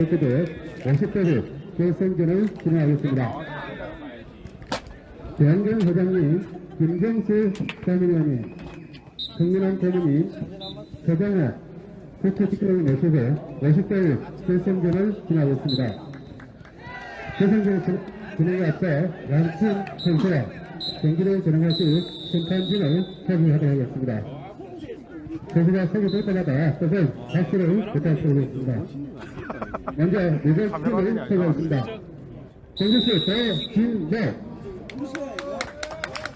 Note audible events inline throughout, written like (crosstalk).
대표대 50대를 결승전을 진행하겠습니다. 대한경 회장님, 김경수 사무장님, 정민환 고문님, 서정호 국회특별위 내수회 50대를 결승전을 진행하겠습니다. 결승전 진행에 앞서 양팀 선수와 경기를 진행하실 심판진을 소개하도록 하겠습니다. 선수가 소개될 때마다 뜻을 박수를 부탁드리겠습니다. 먼저 리더 팀을 소개하겠습니다. 공주수 대진대,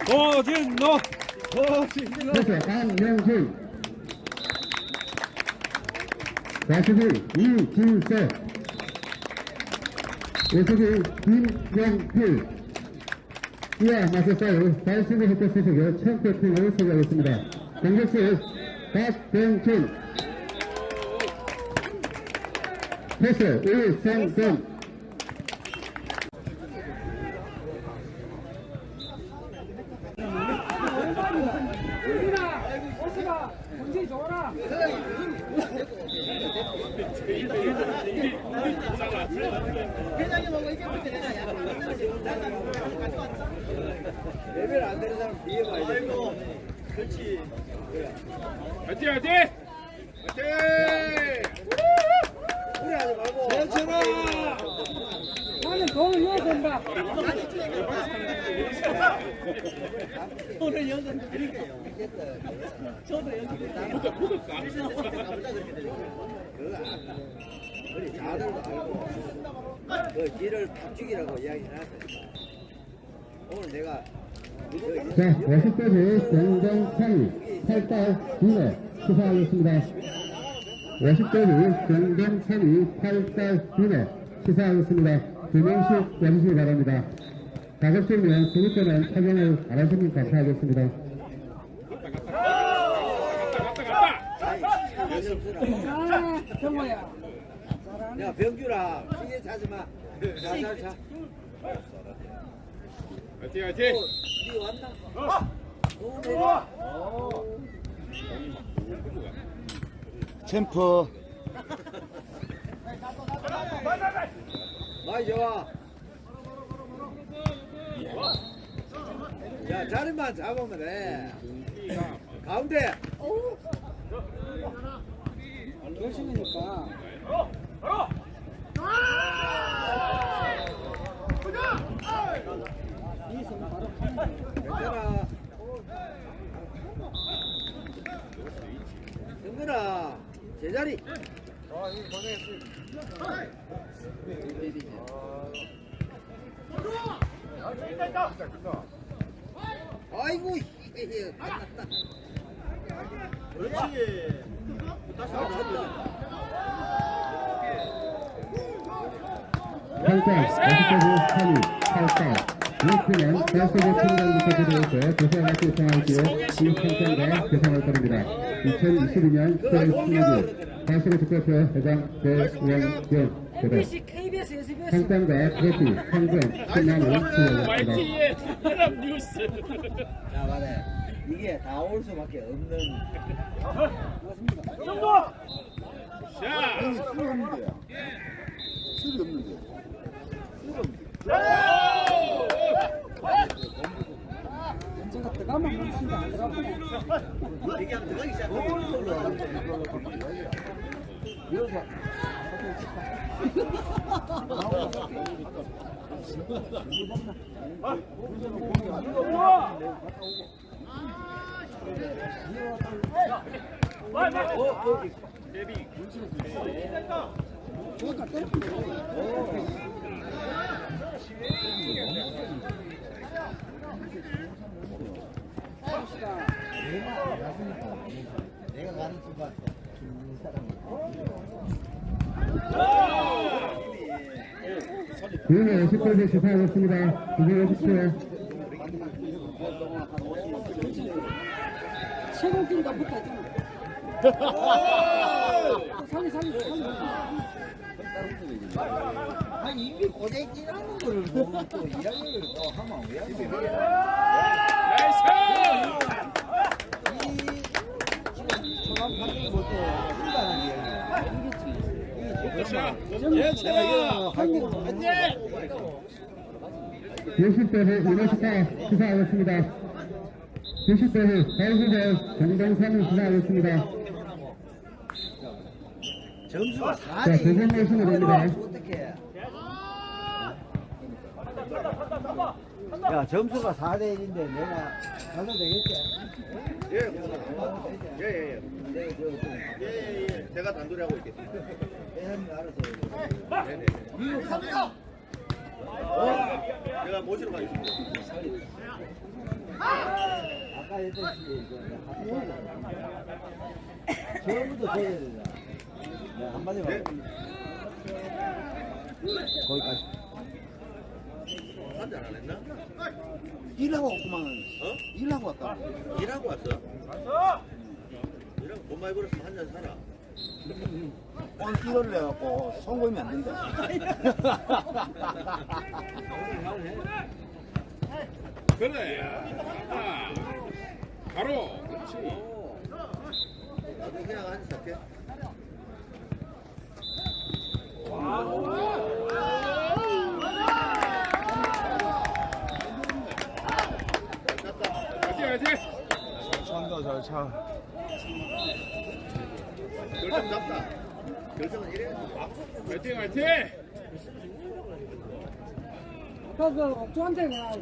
고진노 고진노 안명준, 좌수부 이진세, 우수부 김영필, 이와 맞서 싸울 달수부 협회수석의 챔피언팀을 소개하겠습니다. 공격수 박병준, 패스 이성근, 오스가 경기 좋아라. 레벨 안 되는 사람 뒤에 봐야 돼 그렇지 화이팅 화이팅! 화이팅! 괜찮아 나는 돈을 된다. 오늘 연습 드릴게요 저도 연습 우리 자들도 알고 그 길을 탁죽이라고 이야기 해놨다 오늘 내가 자, 50대지 경정 3위, 8달 2회 시사하겠습니다. 50대지 경정 3위, 8달 2회 시사하겠습니다. 두 명씩 와주시기 바랍니다. 가급적이면 구입되는 착용을 알아주면 감사하겠습니다. 아, 정모야. 야 병규라 시계 차지 마 자잘 차. 화이팅 화이팅! 니 왔나? 오, 내려. 챔프 많이 좋아. 야 자리만 잡으면 돼. 가운데. 결승이니까. 괜찮아. 승근아 제자리. 아 이고. 그렇지. 50대지 3위, 8달 6위는 대수부 청장부터 들어오서 교사학교 생활기에 이상장과 교상을 따릅니다. 2022년 10월 16일 대수부 국대표 회장 배우원경 대단. 상장과 트로피, 상금, 혈압 뉴스! 자, 말해. 이게 다 올 수밖에 없는. 자! 언젠가 먹습니다. 안 들어가면. 얘기하면 들어가기 시작해. 내가 가는 순간 네, 10대지 시사하겠습니다. 구경해 주십시오. 최고기가 붙어 있잖아. 살리, 살리, 살리. 아니 이게 고생이라는 거를 보면 또 이야기를 또 하면 왜 하지? 나이스! 이 지금 초반 판정이 볼때 한다는 이야기. 이게 자, 예찬아. 안녕. 60대 후 유네스카 수사하겠습니다. 90대 후 가이드대 정동선을 수사하겠습니다. 점수가 자, 4대 두분 모시면 됩니다. 야 점수가 4대 1인데 내가 가도 되겠지? 예, 예, 예. 네, 저, 좀 예, 예, 예. 제가 단둘이 하고 있겠습니다. 대한민국 알아서. 네네. 미국 가 제가 모시러 가겠습니다. 아까 했듯이. 처음부터 줘야 된다. 네, 한마디만. 네. 거기까지. 한잔 안 했나? 일하고 왔구만. 어? 일하고 왔다. 일하고 왔어? 일하고 돈 많이 벌었으면 한잔 사라. 오늘 이거를 해갖고 성공이면 안 된다. (laughs) 그래. 아, 바로. 그렇지. 나도 그냥 한잔 살게. 화 화이팅. 찬다 잘 차. 결정 잡다. 결정은 이래야지. 화이팅, 화이팅. 그, 그, 옥주한테 내가 그.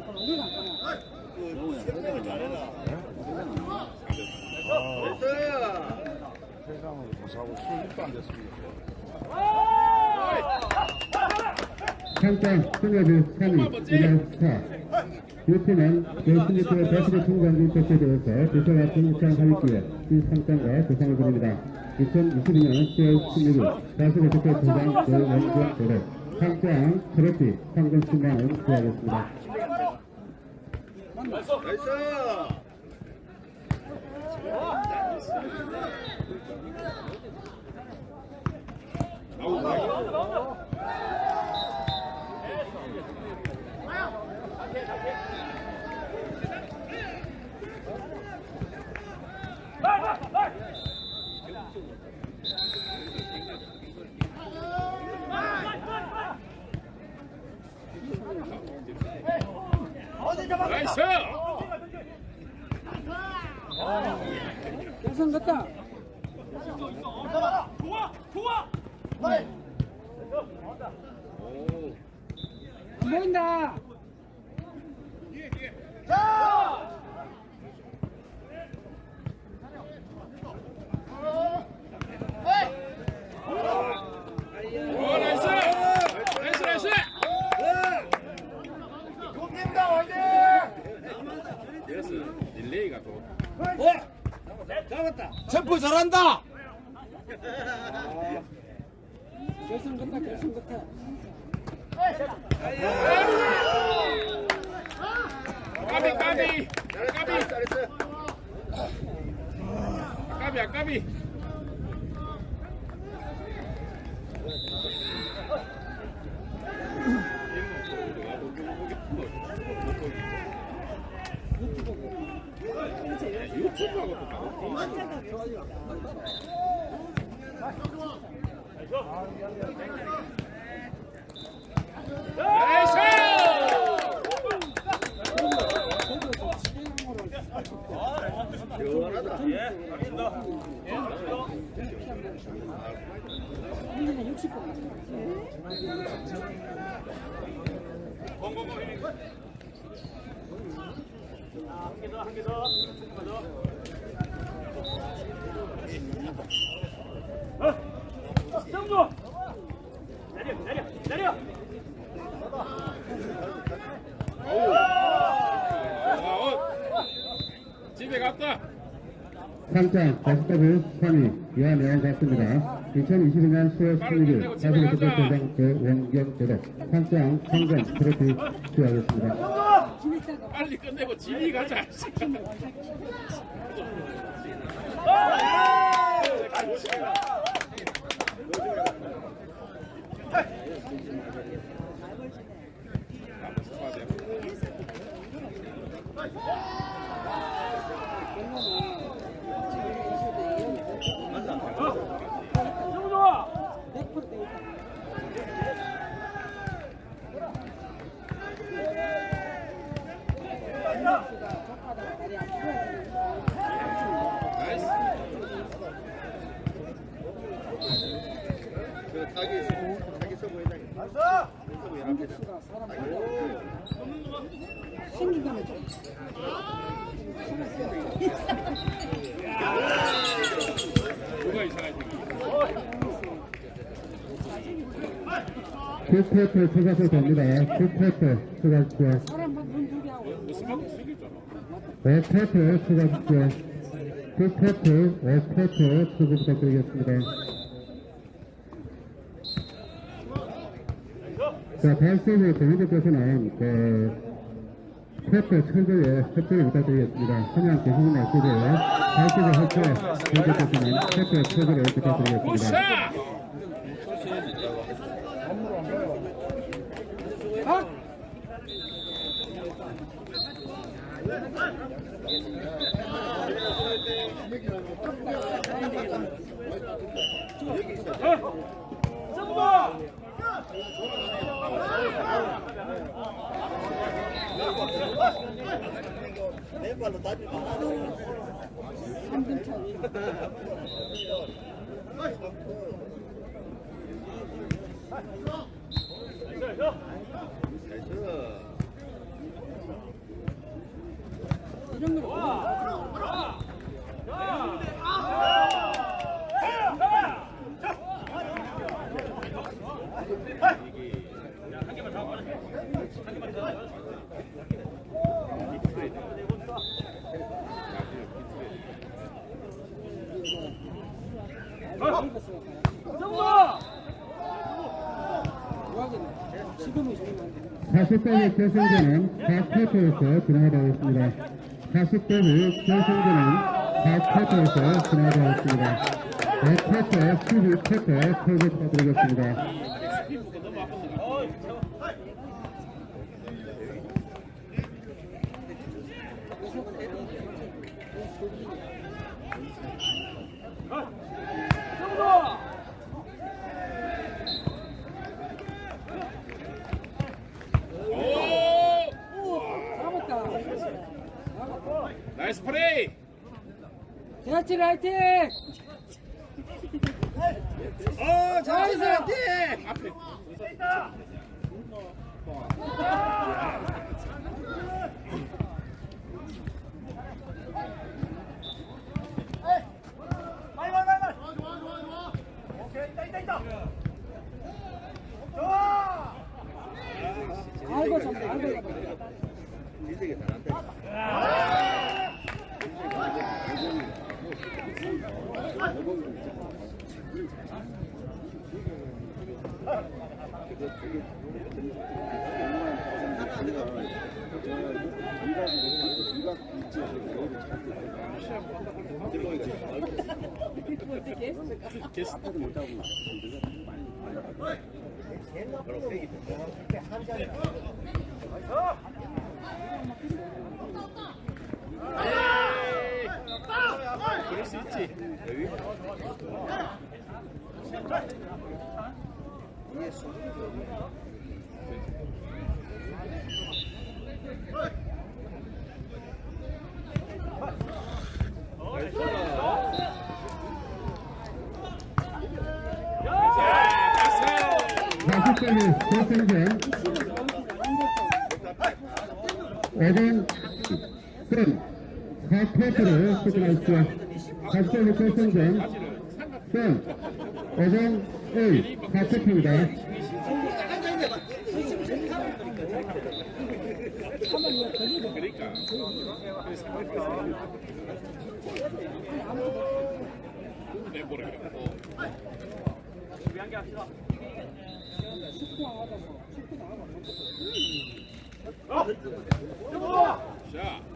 그 잘해라. 아, 됐어. 세상으로 더 사고 수입도 안 됐습니다. 상장 승여부 3위 이lan 4. 유팀은 제16회 배수의 통관기 패스에 대해서 대표가 등장 하위기에 이 상장과 보상을 드립니다. 2022년 10월 16일 배수의 대표 도장 노원경 도로 상장 트로피 상금 10만원 수하겠습니다. 됐어. 나이스. 여성 같다. 안 보인다. 오, 나이스. 나이스, 나이스. 됐어. 릴레이가 또. 챔프 잘한다! 여성 같다. 여성 같다. 까비, 까비. 까비. 잘했어. 까비야, 까비. 이거 끝나가 보다. 공공공 힘이. 3장 가스터브 선위 이한영 같습니다. 2020년 10월 16일 가스터브 대장 대원경 대독 3장 상장 트로피 수여하겠습니다. 빨리 끝내고 집이 가자. 백퍼 돼 있다. 공격수가 사람 살려. 9쿼터 추가서 됩니다. 9쿼터 추가십시오. 사람 막문 두개 하고. 무슨 말도 생겼잖아. 5쿼터 추가십시오. 9쿼터, 5쿼터 추가 부탁드리겠습니다. 자, 발생의 정의대표서는 그 쿼터 철거에 협조를 부탁드리겠습니다. 그냥 계시는 말씀이고요. 발생의 협조, 정의대표서는 쿼터 철거를 부탁드리겠습니다. 오샤! 박! 마. 3점 차. 이런 40대의 결승전은 4쿼터에서 진행하도록 하겠습니다. 40대의 결승전은 4쿼터에서 진행하도록 하겠습니다. 5쿼터, 12쿼터 토를 부탁드리겠습니다. 오! 잡았다. 나이스 플레이! 대하치 라이팅! 어, 나이스! 앞에. 알고 잡다, 알고 잡다. 인생이 잘한다. 게스트 못 잡고. 에이! 마스터는 대승전 어린 그런 사태들을 수준할 1, 4세트입니다. 습니다.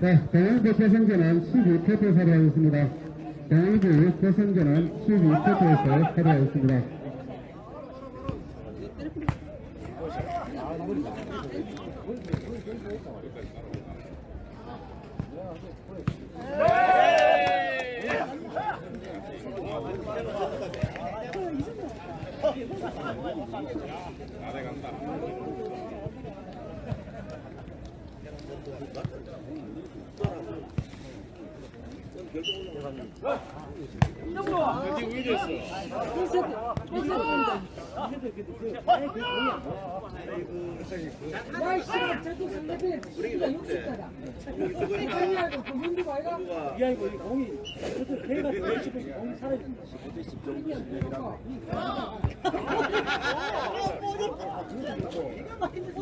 자, 강원도 개성교는 15세트에서 하려고 있습니다. 강원도 태생전은 15세트에서 하려고 있습니다.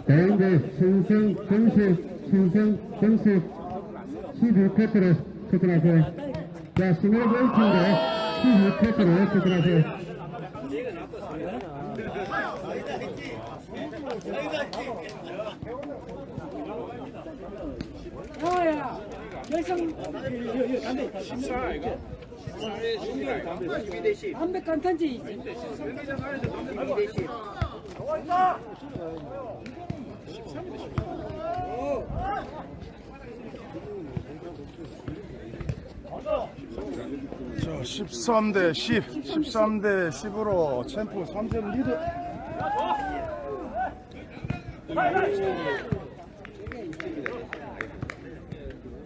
가운데 신성 정수 신성 정수 12쿼터로 출전하세요. 자, 신의 볼팀대 12쿼터로 출전하세요. 야야 결승 식사 이거. 담백 간탄지 있지. 자, 13대 10, 13대 10으로 챔프 3점 리드.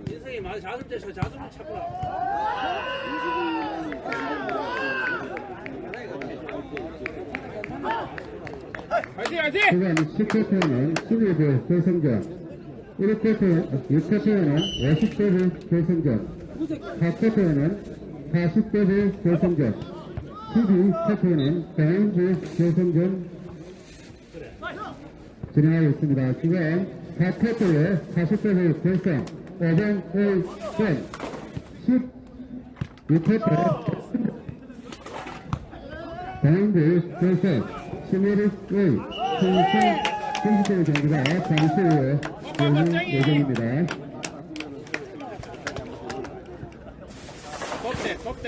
인생이 많이 자습 때서 자습을 찾구나. 화이팅 화이팅. 그간 10쿼터는 12대 결승전 1쿼터 6쿼터는 50대의 결승전 4쿼터는 40대의 결승전. 12쿼터는 대한주 결승전. 진행하고 있습니다. 지금 4쿼터에 40대의 결승 5번 1전. 16쿼터 대한주 결승 11일 신생 선수들 경기가 잠시 후에 열릴 예정입니다. kop대 kop대.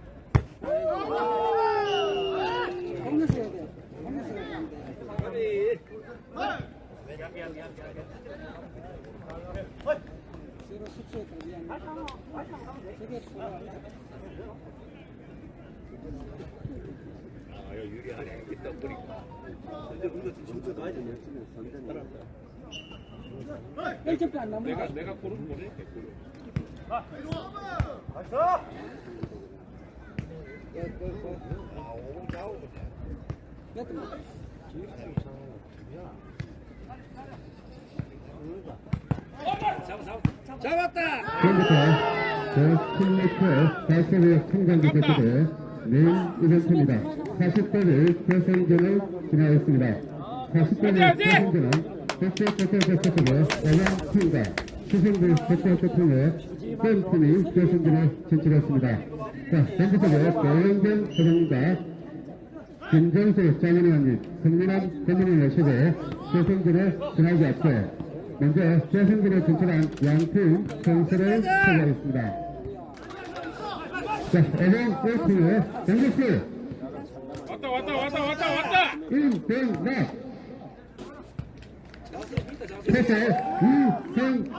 아안 남은 내가 거. 내가 고른 보낼게. 고른. 몇 점? 지금부터 저 10m 발사의 청장기 대표대 메인 이벤트입니다. 40대를 결승전을 진행하였습니다. 40대를 결승전은 백대 백대 백대로 어양 팀과 수성들 백대 백 대로 센 팀이 결승전에 진출했습니다. 자, 전주석의 고영경 선생님과 김정수 장인의원님, 성민환 대변인 모시고 결승전에 진하기 앞서 먼저 결승전에 진출한 양팀 선수를 소개하겠습니다. 자, 어경 1팀의 정국수, 왔다 왔다 왔다 왔다 왔다. 임병락, 패스 이승현,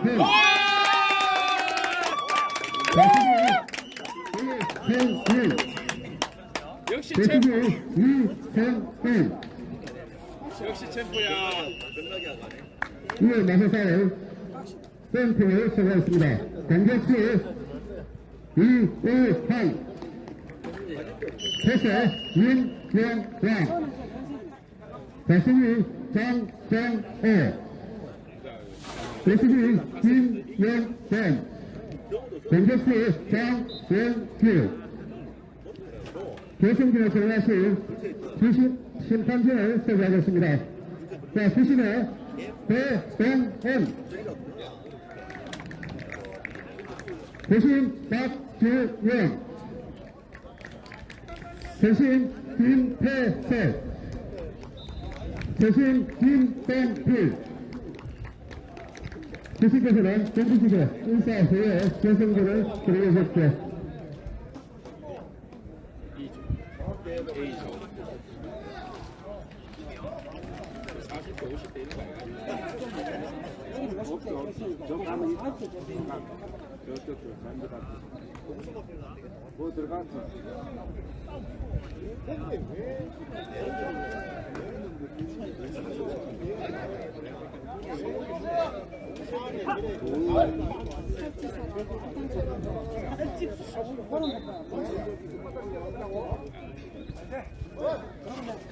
이승현, 역시 챔프. 이승현, 역시 챔프야. 이에 나서서 센터를 소개하겠습니다. 공격수 이우환 패스 윤명왕 자승이 장정호 배수비 김영권 공격수 장영규 결승전에 들어가실 주심 심판진을 소개하겠습니다. 자, 주심의 배동현 대신 박주영. 대신 김태석 대신 김땡필 주식께서는 전주시대 인사회의 결승전을 드리겠습니다. B조 A조 40대 50대 이런 거 아니야? 저 가면 이렇게 저쪽으로 잔디 같은 뭐 들어갔어?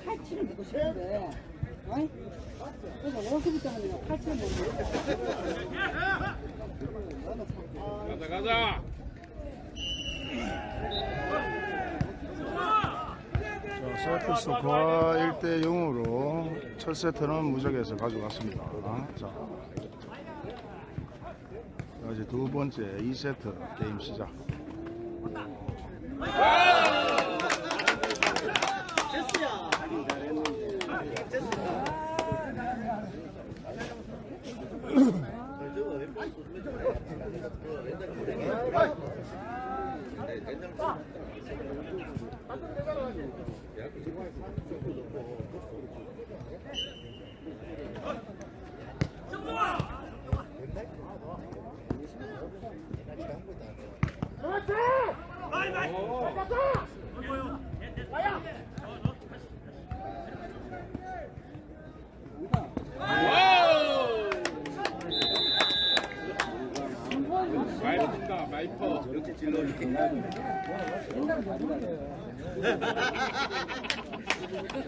칼치를 먹고 싶은데 어이? 그래서 월급부터 하면 칼치를 먹고 가자 가자 자, 세트스 고아 1대 0으로 첫 세트는 무적에서 가져갔습니다. 자, 자, 이제 두 번째 2세트 게임 시작. 와우 마이퍼다 마이퍼 역시 질러니.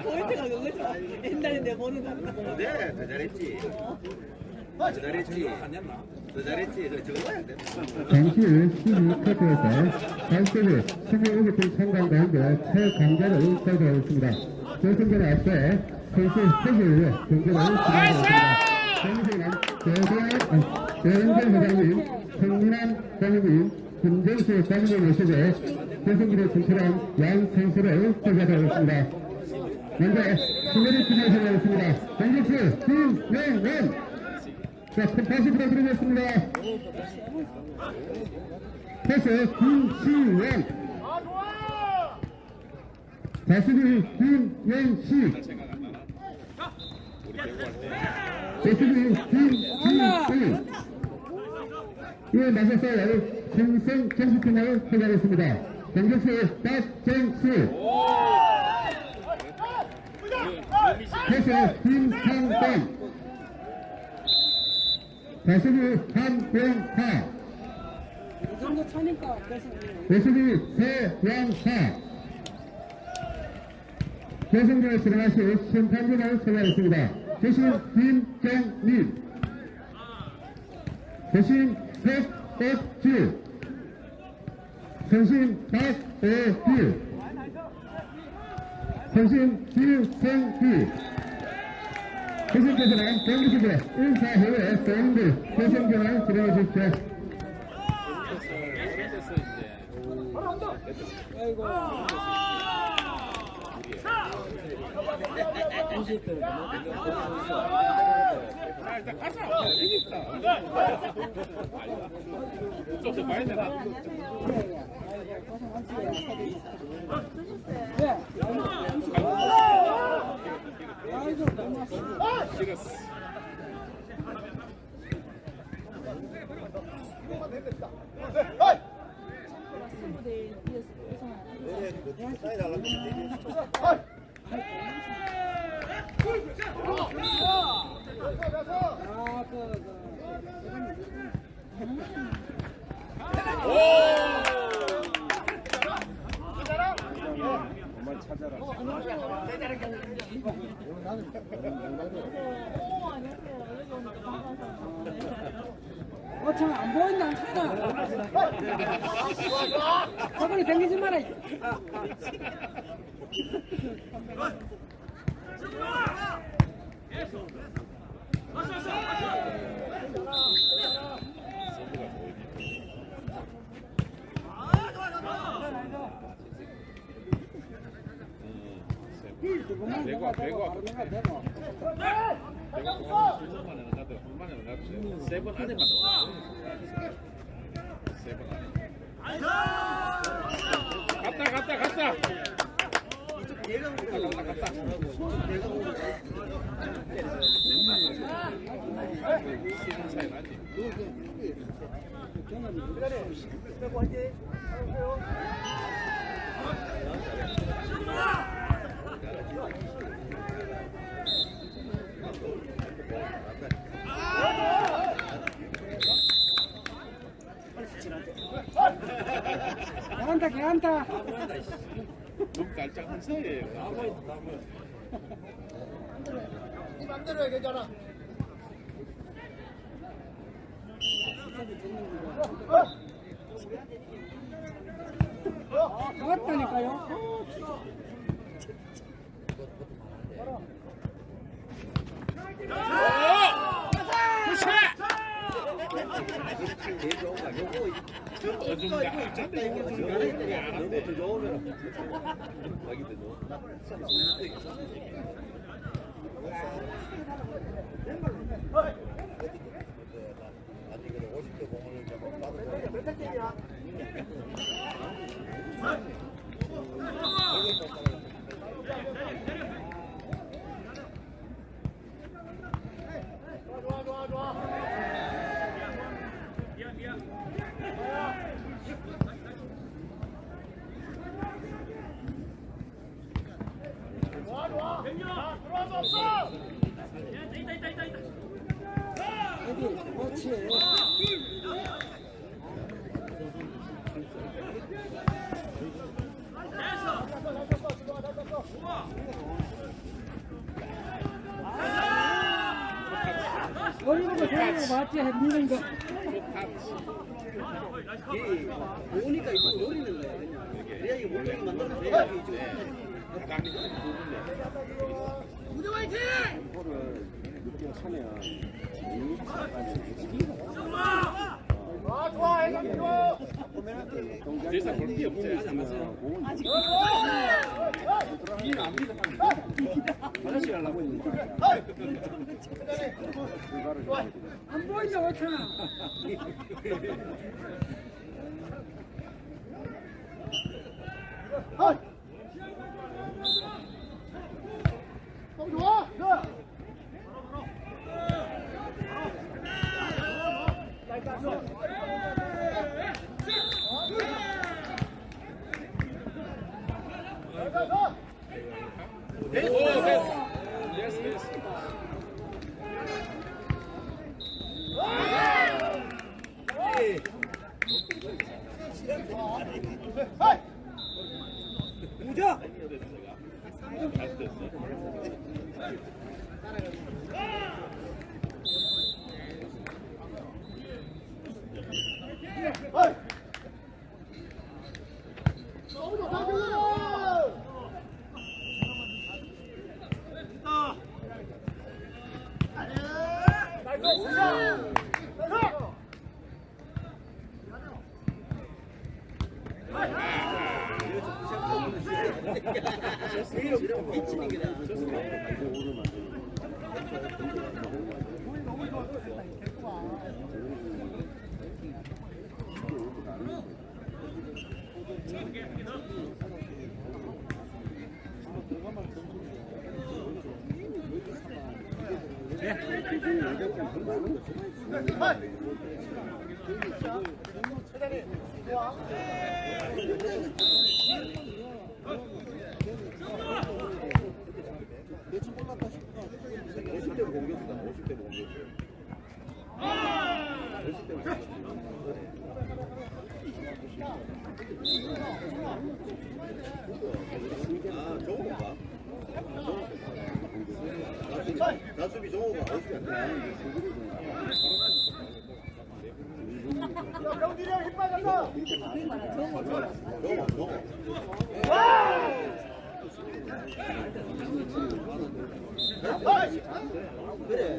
포인트가 그거죠. 옛날에 내 보는 거. 네, 더 잘했지. 더 잘했지. 더 잘했지. 그 적어야 돼. 후 12쿼터에서 단식을 25개 참가한 가운데 최강자를 발표하겠습니다. 결승전에 앞서 선수 3개를 위해 경기를 진행하겠습니다. 정승환, 대대한, 대행전 회장님, 성민환 장님, 김정수 장님 모시고 결승전에 진출한 양 선수를 소개하겠습니다. 먼저 신뢰를 기대하겠습니다. 정국수, 김명원 자, 다시 부탁드리겠습니다. 패스 김시원 배구할 때 다스리 김시은 이에 맞서서 생생 정수팀을 소개하겠습니다. 공격수 박정수. 패스 김상권 다스리 한병하 이 배수비 세양사. 배승전에 들어가실 심판진을 소개하겠습니다. 대신 김정민 대신 백백주 선심 박오규 선심 유생기 대신께서는 경기시대 1사 회에 대응들 배승전을 진행해 주십시오. 아이고 아 일단 재밌다 좀더 많이 되나? 왜? 아이고 너무 싫었어 사이 달라고. 아, 그, 그. 어, 세번 안에만 넣어. 세번 안에. 갔다 갔다 갔다. 이쪽 내가 오고 갔다 갔다. 내가 오고. 시간 차이 나지. 그래. 빼고 하지. 안녕하세요. 다 갔다 잘한다 잘한다 너무 깔짝한 사이에요. 나왔다니까요 제일 좋은 거야. 요거 어 좀 약간 이거 지금 가라 했더니 너무 더 좋으면 자기들 너. 머리 보고 저리고 맞지 했는 거 보니까 이거 노리는 거야. 그래 야 이거 물적이 만들어서 돼야 이게 지금. 대사 볼게 없지. 안 보이냐 어쩌나 됐어, 됐어. 됐 어, 됐 어. 아, 정호가? 다수비 정호가 어떻게 야, 그래.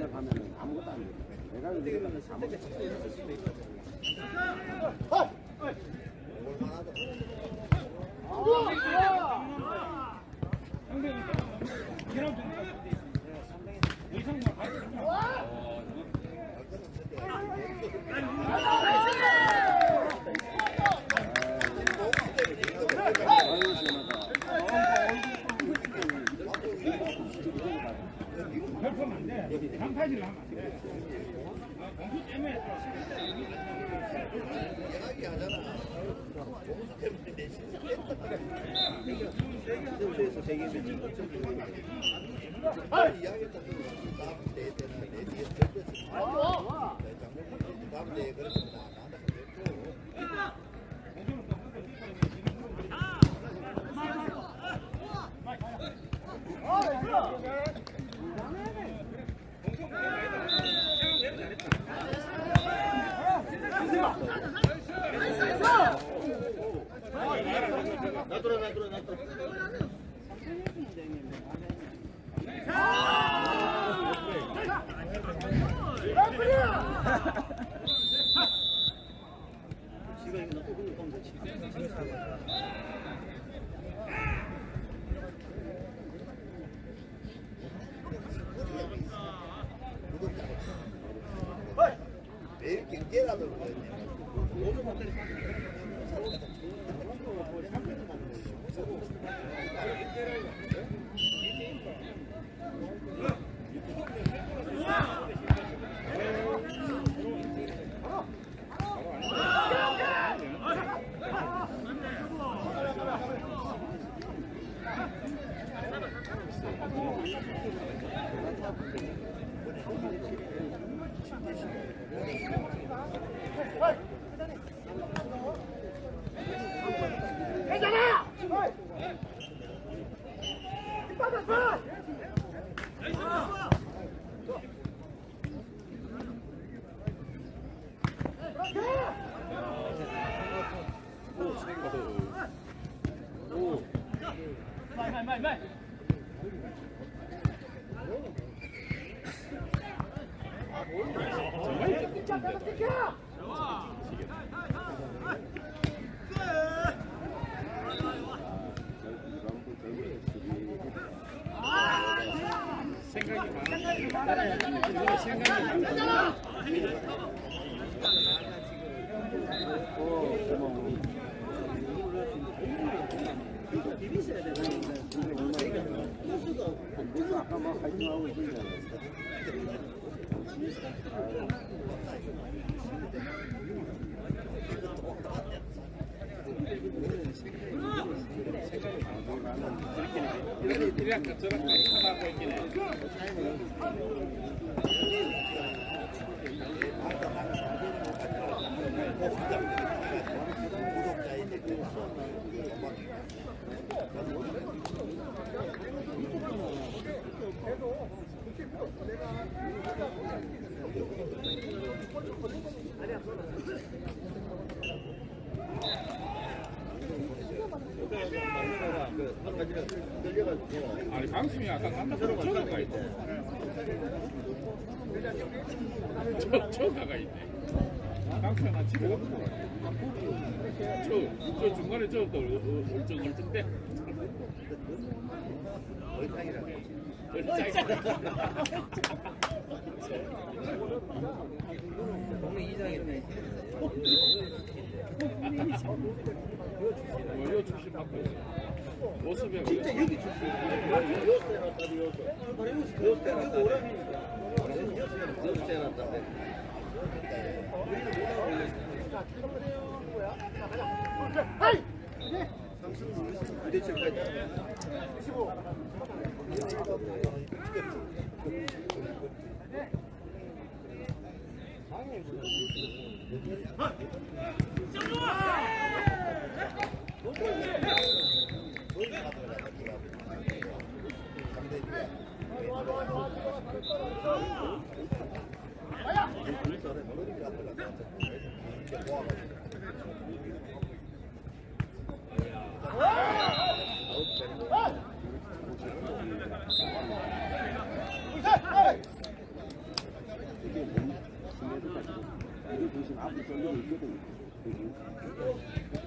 별품안 돼. 장타질 하면 안 돼. 공수 때문에. 은 거, 좋은 거. 그래. ভাই করে ভাই করে ভাই করে। 생각이 많아. 생각이 많아. 이렇게 이렇게 저렇게 하다 보이긴 해. 아니 방송이 아까 깜빡하고 저가가 있대. 저 저가가 있대. 방송이 나 집에 가고 저 저 중간에 저또 얼쩡얼쩡대. 동네 이장이네. 이거 출신 받고. 모습에 진짜 여기 출신. 요새 해놨다, 요새. 요새 해놨다. 요새 해놨다. 부대철까지. 쉬 아야! Mm-hmm.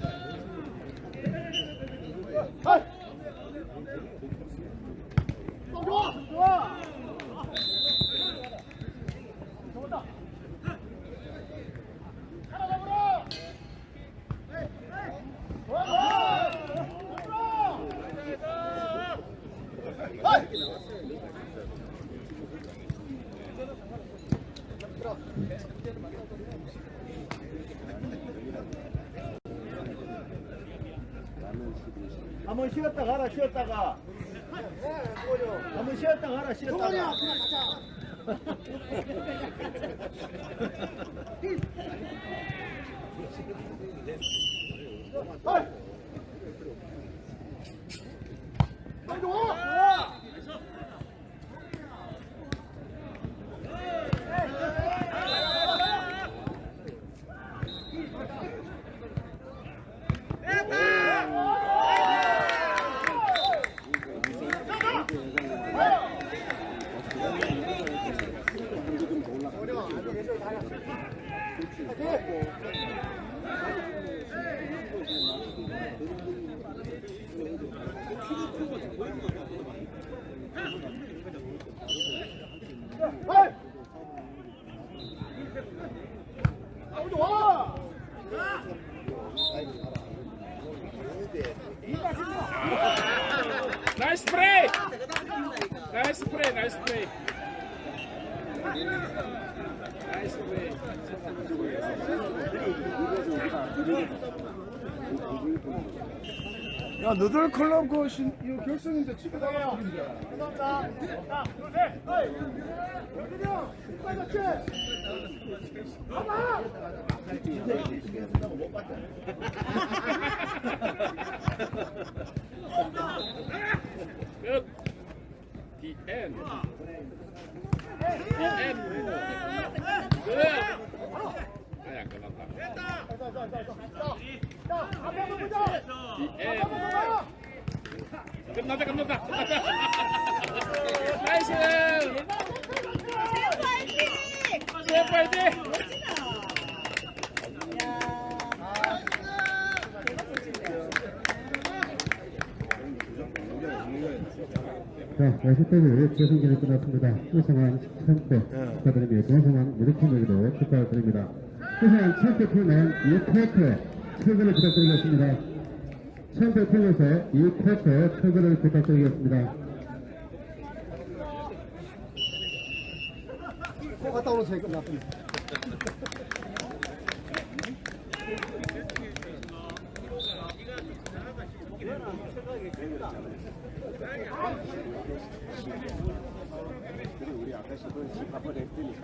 너들 클럽 그 신, 이거 결승인데 집에 가야 끝. The end. The. 끝났다. 끝났다. 나이스. 세 파이팅. 자, 50대를 재승전이 끝났습니다. 우승한 챔프 축하드립니다. 동성한 무대팀에게도 축하드립니다. 우승한 챔프 팀은 2쿼 터 최고를 부탁드리겠습니다. 챔프 팀에서 2쿼터 최고를 부탁드리겠습니다. 갔다 오는 새 끝났습니다 그리고 우리 아까 시도 집 한번 했더니